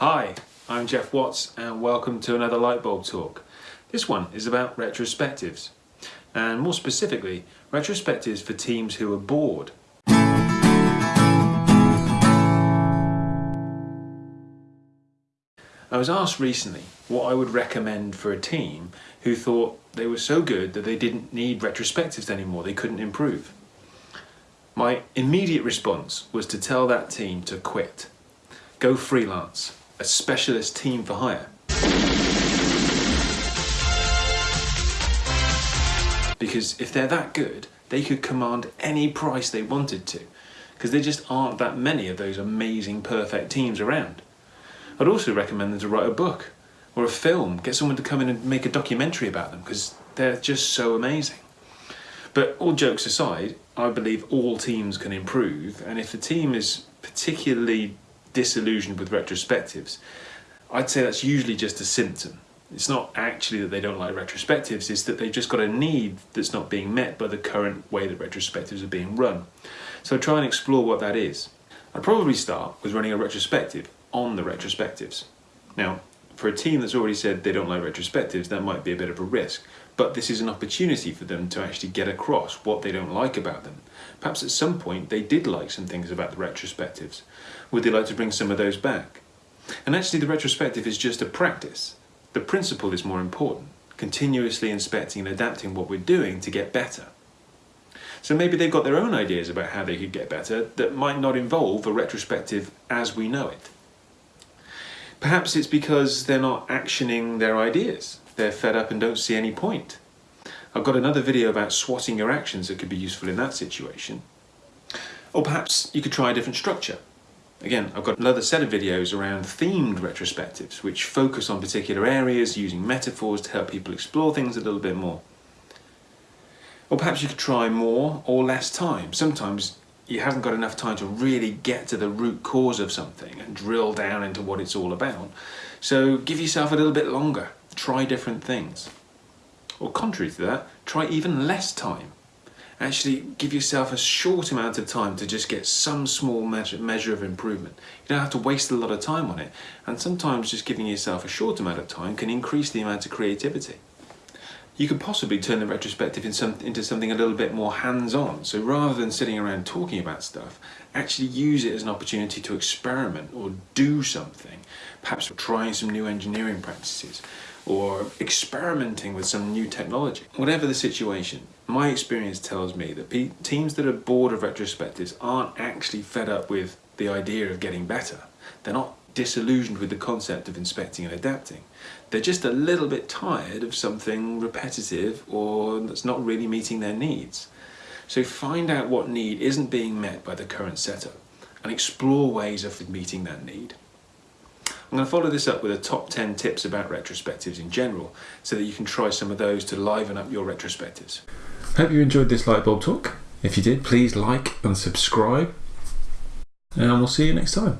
Hi, I'm Geoff Watts and welcome to another Lightbulb Talk. This one is about retrospectives and more specifically retrospectives for teams who are bored. I was asked recently what I would recommend for a team who thought they were so good that they didn't need retrospectives anymore, they couldn't improve. My immediate response was to tell that team to quit. Go freelance, a specialist team for hire. Because if they're that good, they could command any price they wanted to, because there just aren't that many of those amazing perfect teams around. I'd also recommend them to write a book or a film, get someone to come in and make a documentary about them, because they're just so amazing. But all jokes aside, I believe all teams can improve, and if the team is particularly disillusioned with retrospectives, I'd say that's usually just a symptom. It's not actually that they don't like retrospectives, it's that they've just got a need that's not being met by the current way that retrospectives are being run. So try and explore what that is. I'd probably start with running a retrospective on the retrospectives. Now, for a team that's already said they don't like retrospectives, that might be a bit of a risk. But this is an opportunity for them to actually get across what they don't like about them. Perhaps at some point they did like some things about the retrospectives. Would they like to bring some of those back? And actually the retrospective is just a practice. The principle is more important, continuously inspecting and adapting what we're doing to get better. So maybe they've got their own ideas about how they could get better that might not involve a retrospective as we know it. Perhaps it's because they're not actioning their ideas. They're fed up and don't see any point. I've got another video about swatting your actions that could be useful in that situation. Or perhaps you could try a different structure. Again, I've got another set of videos around themed retrospectives, which focus on particular areas using metaphors to help people explore things a little bit more. Or perhaps you could try more or less time. Sometimes you haven't got enough time to really get to the root cause of something and drill down into what it's all about. So give yourself a little bit longer, try different things. Or contrary to that, try even less time. Actually give yourself a short amount of time to just get some small measure, measure of improvement. You don't have to waste a lot of time on it. And sometimes just giving yourself a short amount of time can increase the amount of creativity you could possibly turn the retrospective in some, into something a little bit more hands-on. So rather than sitting around talking about stuff, actually use it as an opportunity to experiment or do something. Perhaps trying some new engineering practices or experimenting with some new technology. Whatever the situation, my experience tells me that teams that are bored of retrospectives aren't actually fed up with the idea of getting better. They're not disillusioned with the concept of inspecting and adapting. They're just a little bit tired of something repetitive or that's not really meeting their needs. So find out what need isn't being met by the current setup and explore ways of meeting that need. I'm going to follow this up with a top 10 tips about retrospectives in general so that you can try some of those to liven up your retrospectives. Hope you enjoyed this Lightbulb talk. If you did, please like and subscribe and we'll see you next time.